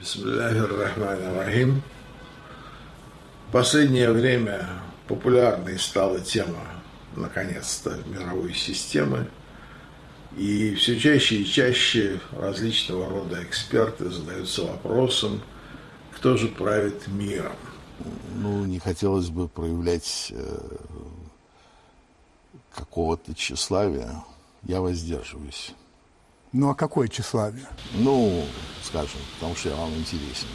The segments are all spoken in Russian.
Бисмиллахир-Рахманир-Рахим. В последнее время популярной стала тема, наконец-то, мировой системы. И все чаще и чаще различного рода эксперты задаются вопросом, кто же правит миром. Ну, не хотелось бы проявлять э, какого-то тщеславия. Я воздерживаюсь. Ну, а какое тщеславие? Ну, скажем, потому что я вам интересен.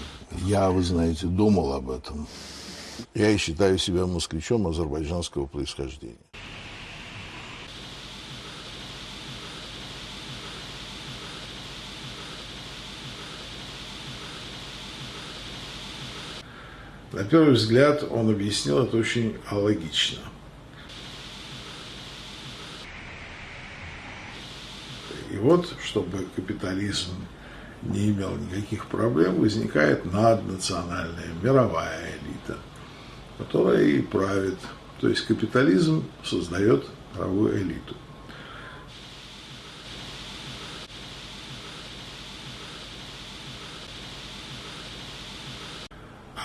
Я, вы знаете, думал об этом. Я и считаю себя москвичом азербайджанского происхождения. На первый взгляд он объяснил это очень логично. И вот, чтобы капитализм не имел никаких проблем, возникает наднациональная мировая элита, которая и правит. То есть капитализм создает мировую элиту.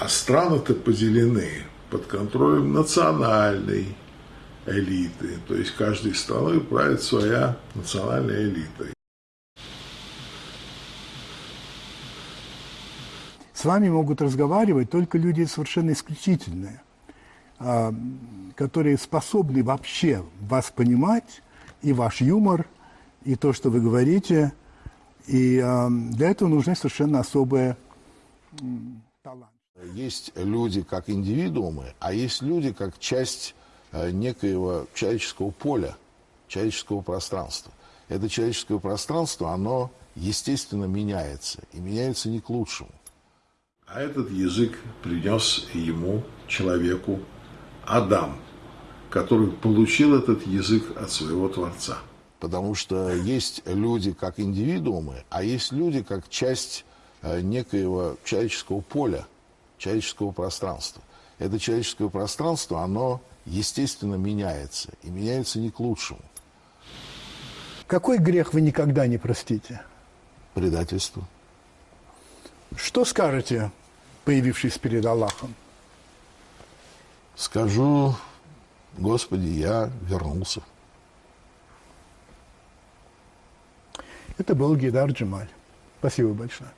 А страны-то поделены под контролем национальной элиты. То есть каждой страной правит своя национальная элита. С вами могут разговаривать только люди совершенно исключительные, а, которые способны вообще вас понимать, и ваш юмор, и то, что вы говорите. И а, для этого нужны совершенно особые таланты. Есть люди как индивидуумы, а есть люди как часть э, некоего человеческого поля, человеческого пространства. Это человеческое пространство, оно, естественно, меняется. И меняется не к лучшему. А этот язык принес ему, человеку, Адам, который получил этот язык от своего Творца. Потому что есть люди как индивидуумы, а есть люди как часть э, некоего человеческого поля, человеческого пространства. Это человеческое пространство, оно, естественно, меняется. И меняется не к лучшему. Какой грех вы никогда не простите? Предательство. Что скажете, появившись перед Аллахом? Скажу, Господи, я вернулся. Это был Гидар Джемаль. Спасибо большое.